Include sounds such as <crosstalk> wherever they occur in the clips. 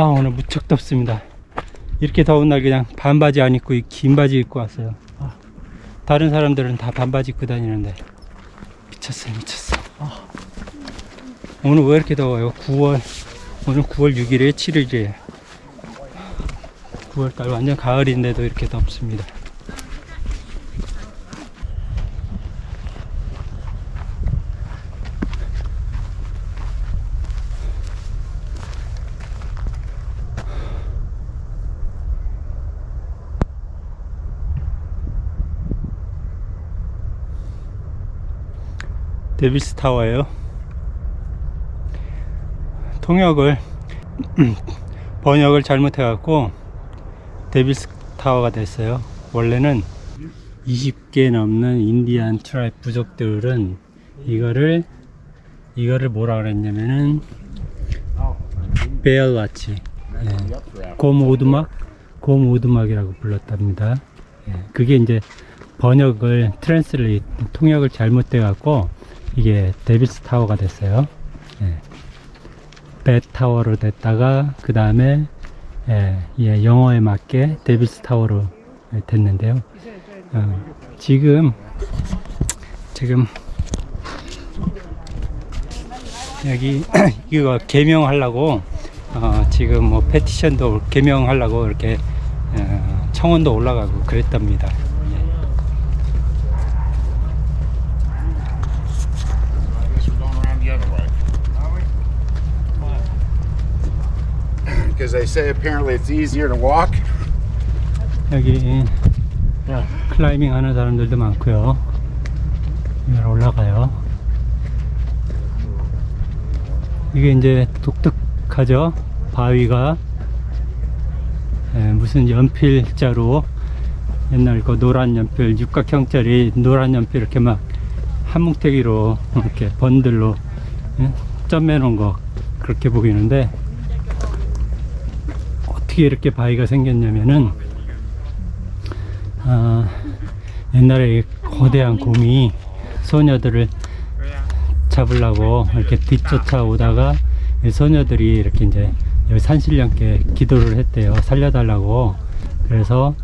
아 오늘 무척 덥습니다. 이렇게 더운 날 그냥 반바지 안 입고 긴 바지 입고 왔어요. 아, 다른 사람들은 다 반바지 입고 다니는데. 미쳤어요 미쳤어 아. 오늘 왜 이렇게 더워요? 9월 오늘 9월 6일에 7일이에요. 9월달 완전 가을인데도 이렇게 덥습니다 데빌스 타워예요. 통역을 <clears throat> 번역을 잘못해 갖고 데빌스 타워가 됐어요. 원래는 20개 넘는 인디안 tribe 부족들은 이거를 이거를 뭐라 그랬냐면은 Bear Lodge 예. 곰 오두막 곰 오두막이라고 불렀답니다. 예. 그게 이제 번역을 translate 통역을 잘못돼 갖고 이게 Devils Tower가 됐어요. 예. 배 타워로 됐다가 그 다음에 예, 예, 영어에 맞게 Devils Tower로 됐는데요. 어, 지금 지금 여기 <clears throat> 이거 개명하려고 어, 지금 뭐 petition도 개명하려고 이렇게 어, 청원도 올라가고 그랬답니다. Because they say apparently it's easier to walk. 여기 클라이밍 하는 사람들도 많고요. 여기 올라가요. 이게 이제 독특하죠. 바위가 예, 무슨 연필자로 옛날 그 노란 연필 육각형짜리 노란 연필 이렇게 막 한 뭉태기로 이렇게 번들로 예, 점매 놓은 거 그렇게 보이는데 어떻게 이렇게 바위가 생겼냐면은 아, 옛날에 거대한 곰이 소녀들을 잡으려고 이렇게 뒤쫓아 오다가 이 소녀들이 이렇게 이제 여기 산신령께 기도를 했대요. 살려달라고. 그래서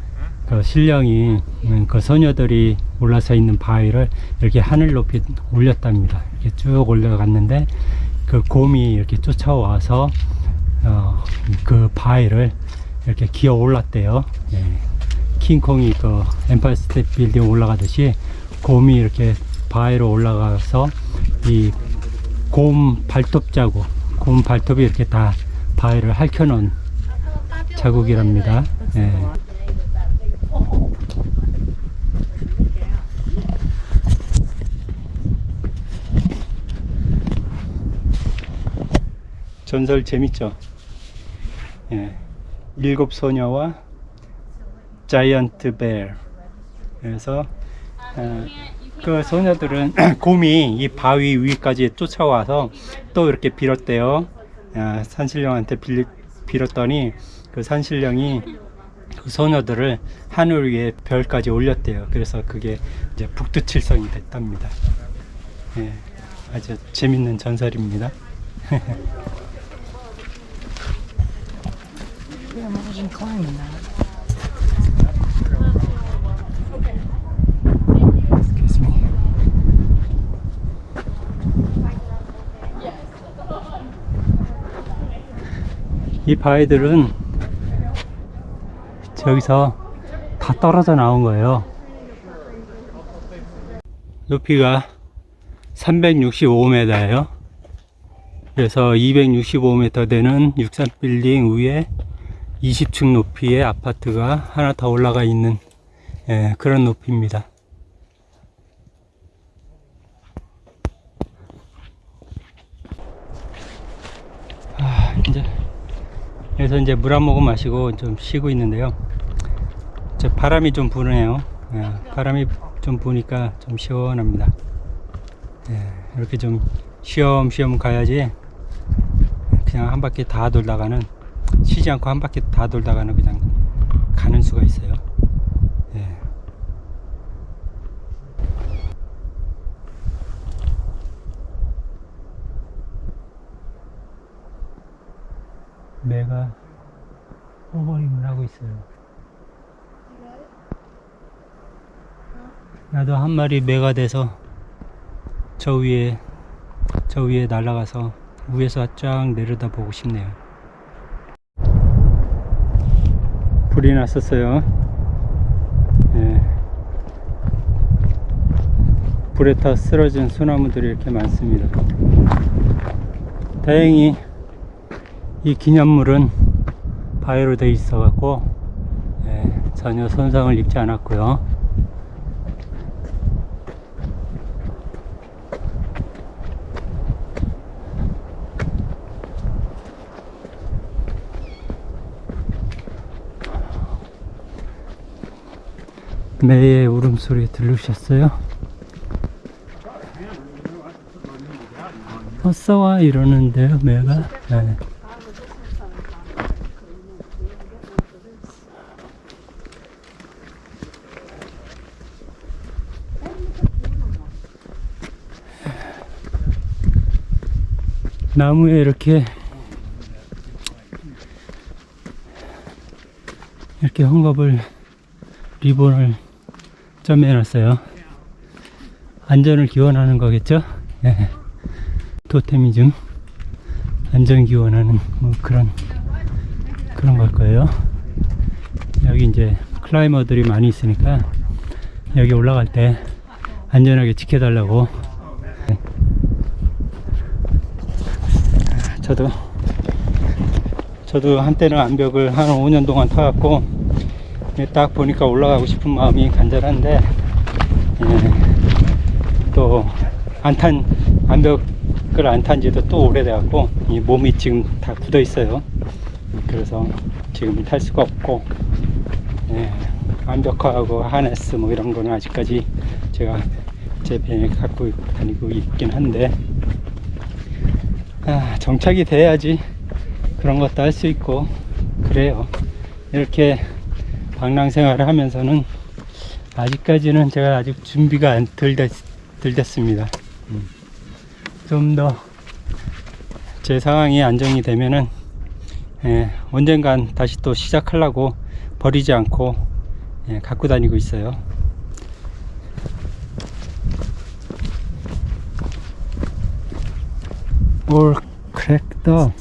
그 신령이 음, 그 소녀들이 올라서 있는 바위를 이렇게 하늘 높이 올렸답니다. 이렇게 쭉 올라갔는데 그 곰이 이렇게 쫓아와서 어, 그 바위를 이렇게 기어 올랐대요. 예. 킹콩이 그 엠파이어 스테이트 빌딩 올라가듯이 곰이 이렇게 바위로 올라가서 이 곰 발톱 자국, 곰 발톱이 이렇게 다 바위를 핥혀놓은 자국이랍니다. 예. 전설 재밌죠? 예. 일곱 소녀와 자이언트 벨. 그래서 어, 그 소녀들은 <clears throat> 곰이 이 바위 위까지 쫓아와서 또 이렇게 빌었대요. 아, 산신령한테 빌, 빌었더니 그 산신령이 그 소녀들을 하늘 위에 별까지 올렸대요. 그래서 그게 이제 북두칠성이 됐답니다. 예, 아주 재밌는 전설입니다 <laughs> can imagine climbing that. Me. 이 바위들은 저기서 다 떨어져 나온 거예요. 높이가 365m예요. 그래서 265m 되는 63빌딩 위에 20층 높이의 아파트가 하나 더 올라가 있는 예, 그런 높이입니다. 아, 이제 여기서 이제 물 한 모금 마시고 좀 쉬고 있는데요. 저 바람이 좀 부네요. 예, 바람이 좀 부니까 좀 시원합니다. 예, 이렇게 좀 쉬엄쉬엄 가야지 그냥 한 바퀴 다 돌다가는 쉬지 않고 한 바퀴 다 돌다가는 그냥 가는 수가 있어요. 예. 매가 오버링을 하고 있어요. 나도 한 마리 매가 돼서 저 위에 저 위에 날아가서 위에서 쫙 내려다 보고 싶네요. 불이 났었어요. 예. 불에 타 쓰러진 소나무들이 이렇게 많습니다. 다행히 이 기념물은 바위로 되어 있어 갖고 예, 전혀 손상을 입지 않았고요. 매의 울음소리 들으셨어요? 어서와 이러는데요 매가 네. 나무에 이렇게 이렇게 헝겊을 리본을 점해 놨어요 안전을 기원하는 거겠죠 예. 토테미즘 안전 기원하는 뭐 그런 그런 걸 거예요 여기 이제 클라이머들이 많이 있으니까 여기 올라갈 때 안전하게 지켜달라고 네. 저도 저도 한때는 암벽을 한 5년 동안 타갖고 예, 딱 보니까 올라가고 싶은 마음이 간절한데 예, 또 안탄 암벽을 안 탄 지도 또 오래돼갖고 이 몸이 지금 다 굳어 있어요. 그래서 지금 탈 수가 없고 예, 암벽화하고 하네스 뭐 이런 거는 아직까지 제가 제 배에 갖고 다니고 있긴 한데 아, 정착이 돼야지 그런 것도 할 수 있고 그래요. 이렇게 방랑 생활을 하면서는 아직까지는 제가 아직 준비가 안 덜, 됐습니다 좀더 제 상황이 안정이 되면은 예, 언젠간 다시 또 시작하려고 버리지 않고 예, 갖고 다니고 있어요 올 크랙더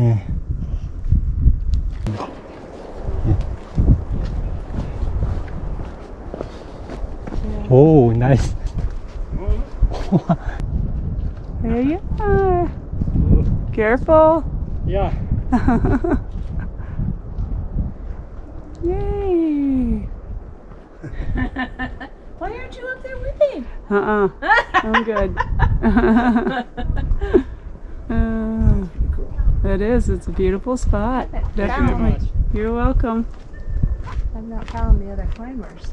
예. Oh, nice. there you are. Careful. Yeah. <laughs> Yay. Why aren't you up there with him? Uh-uh. I'm good. <laughs> uh. It is. It's a beautiful spot. Definitely. You're welcome. I've not found the other climbers.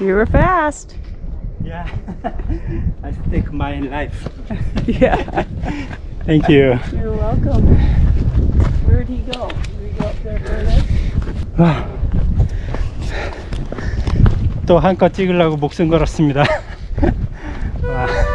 You were fast. 야 <laughs> I think my life <laughs> Yeah. thank you You're welcome. Where'd he go? Did he go up there further? <sighs> 또 한껏 찍으려고 목숨 걸었습니다 <laughs>와.